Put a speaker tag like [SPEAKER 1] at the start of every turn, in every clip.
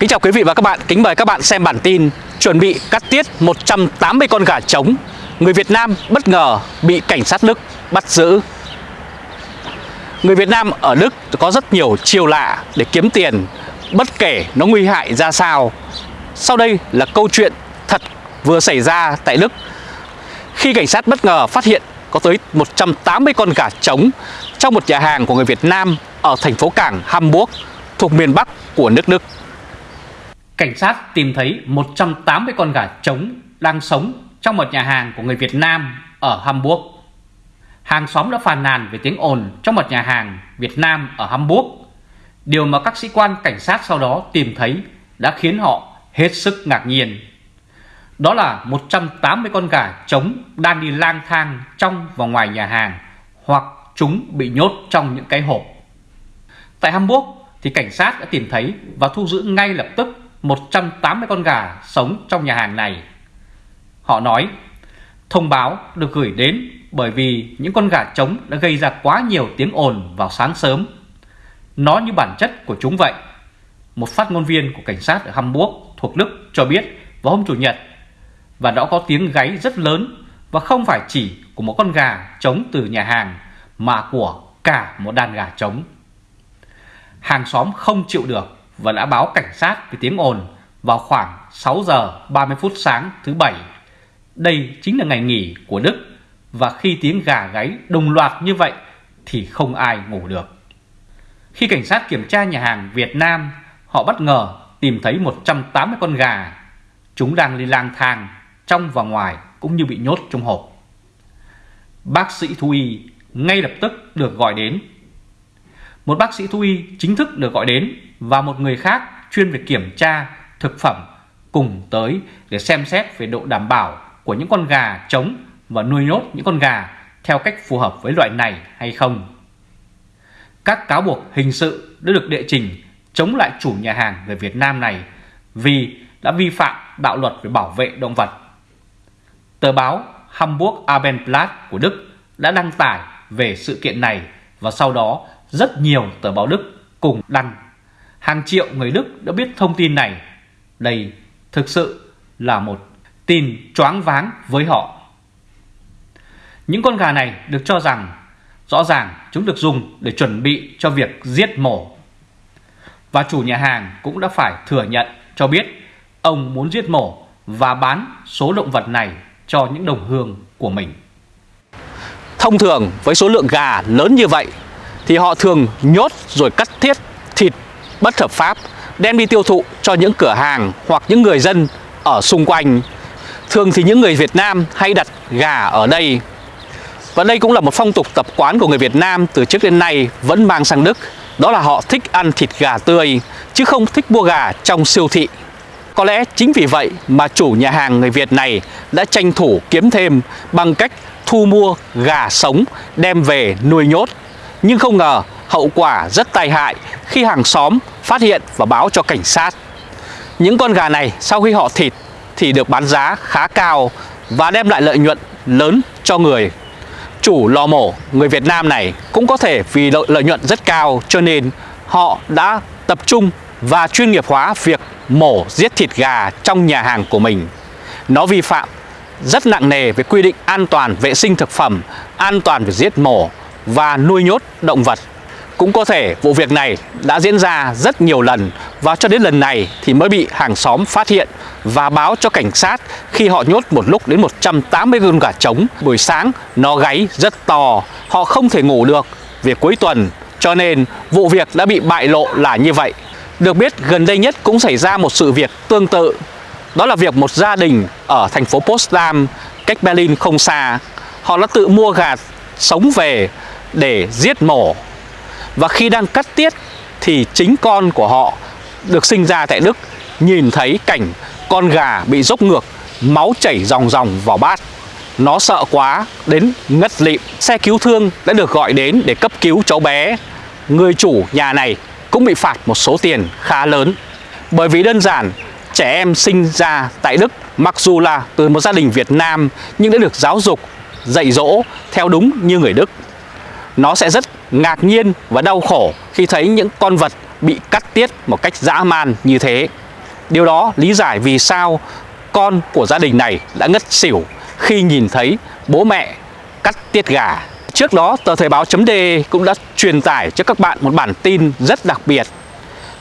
[SPEAKER 1] Kính chào quý vị và các bạn, kính mời các bạn xem bản tin Chuẩn bị cắt tiết 180 con gà trống. Người Việt Nam bất ngờ bị cảnh sát Đức bắt giữ. Người Việt Nam ở Đức có rất nhiều chiêu lạ để kiếm tiền Bất kể nó nguy hại ra sao. Sau đây là câu chuyện thật vừa xảy ra tại Đức. Khi cảnh sát bất ngờ phát hiện có tới 180 con gà trống Trong một nhà hàng của người Việt Nam ở thành phố cảng Hamburg thuộc miền Bắc của nước Đức cảnh sát tìm thấy 180 con gà trống đang sống trong một nhà hàng của người Việt Nam ở Hamburg. Hàng xóm đã phàn nàn về tiếng ồn trong một nhà hàng Việt Nam ở Hamburg. Điều mà các sĩ quan cảnh sát sau đó tìm thấy đã khiến họ hết sức ngạc nhiên. Đó là 180 con gà trống đang đi lang thang trong và ngoài nhà hàng hoặc chúng bị nhốt trong những cái hộp. Tại Hamburg thì cảnh sát đã tìm thấy và thu giữ ngay lập tức 180 con gà sống trong nhà hàng này. Họ nói, thông báo được gửi đến bởi vì những con gà trống đã gây ra quá nhiều tiếng ồn vào sáng sớm. Nó như bản chất của chúng vậy. Một phát ngôn viên của cảnh sát ở Hamburg thuộc Đức cho biết vào hôm Chủ nhật và đã có tiếng gáy rất lớn và không phải chỉ của một con gà trống từ nhà hàng mà của cả một đàn gà trống. Hàng xóm không chịu được và đã báo cảnh sát về tiếng ồn vào khoảng 6 giờ 30 phút sáng thứ bảy. Đây chính là ngày nghỉ của Đức và khi tiếng gà gáy đồng loạt như vậy thì không ai ngủ được. Khi cảnh sát kiểm tra nhà hàng Việt Nam, họ bất ngờ tìm thấy 180 con gà. Chúng đang đi lang thang trong và ngoài cũng như bị nhốt trong hộp. Bác sĩ thú y ngay lập tức được gọi đến. Một bác sĩ thú y chính thức được gọi đến và một người khác chuyên về kiểm tra thực phẩm cùng tới để xem xét về độ đảm bảo của những con gà trống và nuôi nhốt những con gà theo cách phù hợp với loại này hay không. Các cáo buộc hình sự đã được đệ trình chống lại chủ nhà hàng người Việt Nam này vì đã vi phạm đạo luật về bảo vệ động vật. Tờ báo Hamburg Abendblatt của Đức đã đăng tải về sự kiện này và sau đó rất nhiều tờ báo Đức cùng đăng hàng triệu người Đức đã biết thông tin này. Đây thực sự là một tin choáng váng với họ. Những con gà này được cho rằng rõ ràng chúng được dùng để chuẩn bị cho việc giết mổ. Và chủ nhà hàng cũng đã phải thừa nhận cho biết ông muốn giết mổ và bán số động vật này cho những đồng hương của mình. Thông thường, với số lượng gà lớn như vậy thì họ thường nhốt rồi cắt thiết thịt bất hợp pháp, đem đi tiêu thụ cho những cửa hàng hoặc những người dân ở xung quanh. Thường thì những người Việt Nam hay đặt gà ở đây. Và đây cũng là một phong tục tập quán của người Việt Nam từ trước đến nay vẫn mang sang Đức. Đó là họ thích ăn thịt gà tươi, chứ không thích mua gà trong siêu thị. Có lẽ chính vì vậy mà chủ nhà hàng người Việt này đã tranh thủ kiếm thêm bằng cách thu mua gà sống đem về nuôi nhốt. Nhưng không ngờ hậu quả rất tai hại khi hàng xóm phát hiện và báo cho cảnh sát. Những con gà này sau khi họ thịt thì được bán giá khá cao và đem lại lợi nhuận lớn cho người. Chủ lò mổ người Việt Nam này cũng có thể vì lợi, lợi nhuận rất cao cho nên họ đã tập trung và chuyên nghiệp hóa việc mổ giết thịt gà trong nhà hàng của mình. Nó vi phạm rất nặng nề về quy định an toàn vệ sinh thực phẩm, an toàn về giết mổ và nuôi nhốt động vật cũng có thể vụ việc này đã diễn ra rất nhiều lần và cho đến lần này thì mới bị hàng xóm phát hiện và báo cho cảnh sát khi họ nhốt một lúc đến 180 con gà trống. Buổi sáng nó gáy rất to, họ không thể ngủ được về cuối tuần cho nên vụ việc đã bị bại lộ là như vậy. Được biết gần đây nhất cũng xảy ra một sự việc tương tự Đó là việc một gia đình ở thành phố Potsdam cách Berlin không xa Họ đã tự mua gà sống về để giết mổ và khi đang cắt tiết thì chính con của họ được sinh ra tại Đức nhìn thấy cảnh con gà bị dốc ngược, máu chảy ròng ròng vào bát. Nó sợ quá đến ngất lịm. Xe cứu thương đã được gọi đến để cấp cứu cháu bé. Người chủ nhà này cũng bị phạt một số tiền khá lớn. Bởi vì đơn giản trẻ em sinh ra tại Đức mặc dù là từ một gia đình Việt Nam nhưng đã được giáo dục, dạy dỗ theo đúng như người Đức. Nó sẽ rất ngạc nhiên và đau khổ khi thấy những con vật bị cắt tiết một cách dã man như thế. Điều đó lý giải vì sao con của gia đình này đã ngất xỉu khi nhìn thấy bố mẹ cắt tiết gà. Trước đó, tờ Thời báo chấm cũng đã truyền tải cho các bạn một bản tin rất đặc biệt.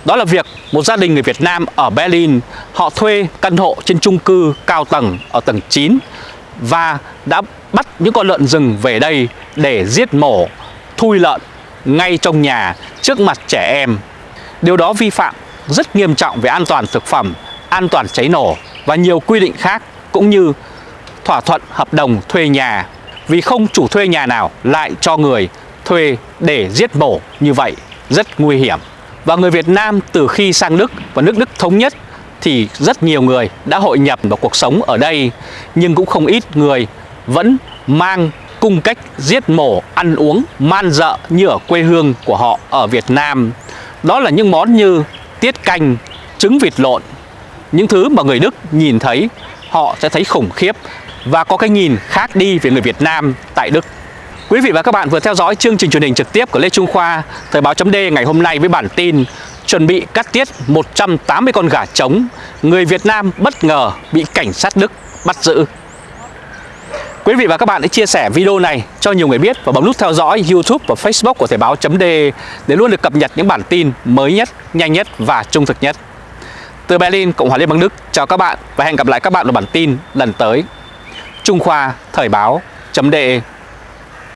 [SPEAKER 1] Đó là việc một gia đình người Việt Nam ở Berlin họ thuê căn hộ trên chung cư cao tầng ở tầng 9 và đã bắt những con lợn rừng về đây để giết mổ, thui lợn ngay trong nhà trước mặt trẻ em. Điều đó vi phạm rất nghiêm trọng về an toàn thực phẩm, an toàn cháy nổ và nhiều quy định khác cũng như thỏa thuận hợp đồng thuê nhà vì không chủ thuê nhà nào lại cho người thuê để giết mổ như vậy rất nguy hiểm. Và người Việt Nam từ khi sang Đức và nước Đức thống nhất thì rất nhiều người đã hội nhập vào cuộc sống ở đây nhưng cũng không ít người vẫn mang cung cách giết mổ, ăn uống, man dợ như ở quê hương của họ ở Việt Nam. Đó là những món như tiết canh, trứng vịt lộn, những thứ mà người Đức nhìn thấy họ sẽ thấy khủng khiếp và có cái nhìn khác đi về người Việt Nam tại Đức. Quý vị và các bạn vừa theo dõi chương trình truyền hình trực tiếp của Lê Trung Khoa, Thời báo chấm ngày hôm nay với bản tin chuẩn bị cắt tiết 180 con gà trống, người Việt Nam bất ngờ bị cảnh sát Đức bắt giữ. Quý vị và các bạn hãy chia sẻ video này cho nhiều người biết và bấm nút theo dõi YouTube và Facebook của Thời báo .d để luôn được cập nhật những bản tin mới nhất, nhanh nhất và trung thực nhất. Từ Berlin, Cộng hòa Liên bang Đức, chào các bạn và hẹn gặp lại các bạn ở bản tin lần tới. Trung Khoa Thời báo chấm